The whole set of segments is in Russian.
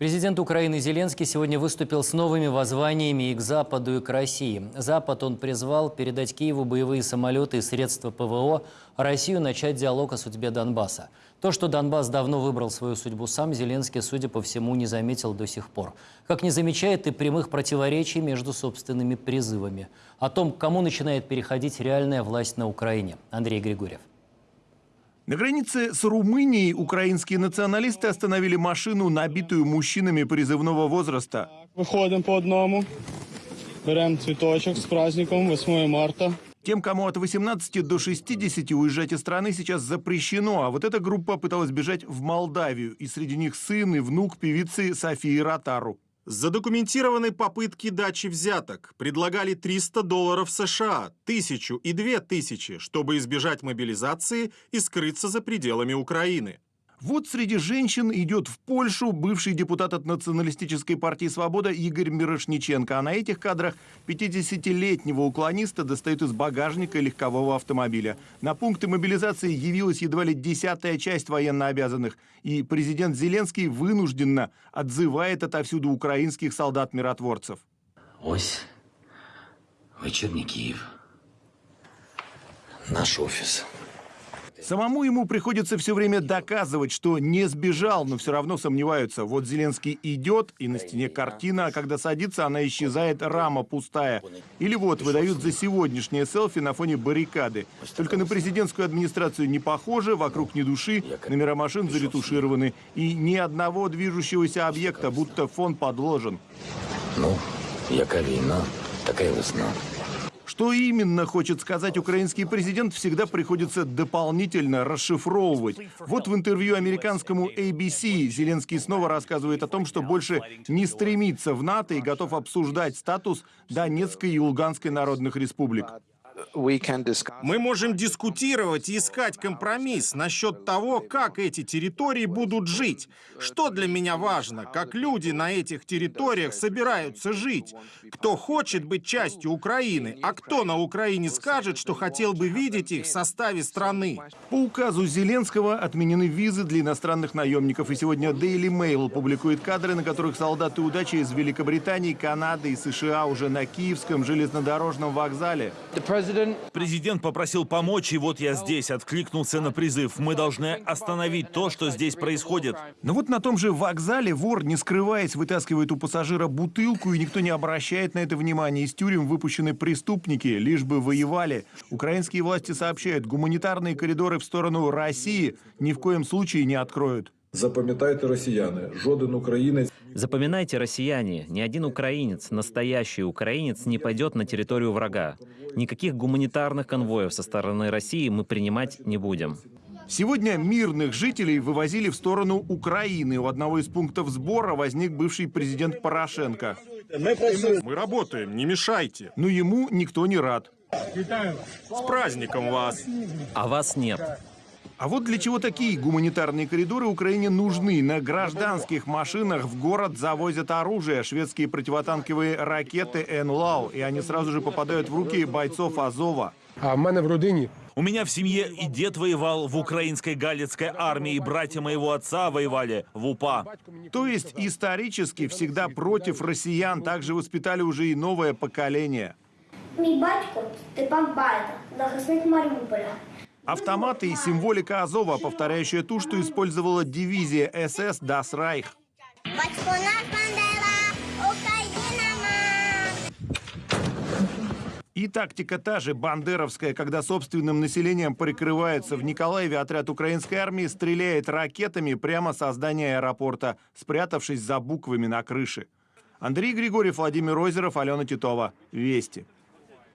Президент Украины Зеленский сегодня выступил с новыми воззваниями и к Западу, и к России. Запад он призвал передать Киеву боевые самолеты и средства ПВО, а Россию начать диалог о судьбе Донбасса. То, что Донбасс давно выбрал свою судьбу сам, Зеленский, судя по всему, не заметил до сих пор. Как не замечает и прямых противоречий между собственными призывами. О том, кому начинает переходить реальная власть на Украине. Андрей Григорьев. На границе с Румынией украинские националисты остановили машину, набитую мужчинами призывного возраста. Виходимо по одному, беремо цвіточок з праздником 8 марта. Тем, кому от 18 до 60 уезжать из страны сейчас запрещено, а вот эта группа пыталась бежать в Молдавию, и среди них сын и внук певицы Софии Ротару. Задокументированы попытки дачи взяток. Предлагали 300 долларов США, тысячу и две тысячи, чтобы избежать мобилизации и скрыться за пределами Украины. Вот среди женщин идет в Польшу бывший депутат от Националистической партии «Свобода» Игорь Мирошниченко. А на этих кадрах 50-летнего уклониста достают из багажника легкового автомобиля. На пункты мобилизации явилась едва ли десятая часть военнообязанных. И президент Зеленский вынужденно отзывает отовсюду украинских солдат-миротворцев. Ось вечірній Київ. Наш офіс. Самому ему приходится все время доказывать, что не сбежал, но все равно сомневаются. Вот Зеленский идет, и на стене картина, а когда садится, она исчезает, рама пустая. Или вот выдают за сегодняшнее селфи на фоне баррикады. Только на президентскую администрацию не похоже, вокруг ни души, номера машин заретушированы. И ни одного движущегося объекта, будто фон подложен. Ну, яка війна, така й весна. Что именно хочет сказать украинский президент, всегда приходится дополнительно расшифровывать. Вот в интервью американскому ABC Зеленский снова рассказывает о том, что больше не стремится в НАТО и готов обсуждать статус Донецкой и Луганской народных республик. Мы можем дискутировать и искать компромисс насчет того, как эти территории будут жить. Что для меня важно, как люди на этих территориях собираются жить. Кто хочет быть частью Украины, а кто на Украине скажет, что хотел бы видеть их в составе страны. По указу Зеленского отменены визы для иностранных наемников. И сегодня Daily Mail публикует кадры, на которых солдаты удачи из Великобритании, Канады и США уже на Киевском железнодорожном вокзале. Президент попросил помочь, и вот я здесь, откликнулся на призыв. Мы должны остановить то, что здесь происходит. Но вот на том же вокзале вор, не скрываясь, вытаскивает у пассажира бутылку, и никто не обращает на это внимания. Из тюрем выпущены преступники, лишь бы воевали. Украинские власти сообщают, гуманитарные коридоры в сторону России ни в коем случае не откроют. Запам'ятайте, росіяни, жоден українець Запоминайте, россияне, ни один украинец, настоящий украинец, не пойдет на территорию врага. Никаких гуманитарных конвоев со стороны России мы принимать не будем. Сегодня мирных жителей вывозили в сторону Украины. У одного из пунктов сбора возник бывший президент Порошенко. Мы работаем, не мешайте. Но ему никто не рад. С праздником вас! А вас нет. А вот для чего такие гуманитарные коридоры Украине нужны. На гражданских машинах в город завозят оружие, шведские противотанковые ракеты «Энлау», и они сразу же попадают в руки бойцов Азова. А в мене в родині У меня в семье и дед воевал в украинской галицкой армии, и братья моего отца воевали в УПА. То есть исторически всегда против россиян также воспитали уже и новое поколение. Мій батько Степан Байда, захисник Маріуполя. Автоматы и символика Азова, повторяющая ту, что использовала дивизия СС Бандера, Україна И тактика та же, бандеровская, когда собственным населением прикрывается. В Николаеве отряд украинской армии стреляет ракетами прямо со здания аэропорта, спрятавшись за буквами на крыше. Андрей Григорьев, Владимир Озеров, Алена Титова. Вести.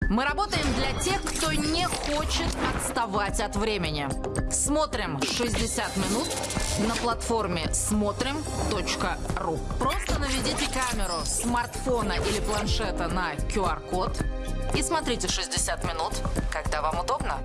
Мы работаем для тех, кто не хочет отставать от времени. Смотрим 60 минут на платформе смотрим.ру. Просто наведите камеру смартфона или планшета на QR-код и смотрите 60 минут, когда вам удобно.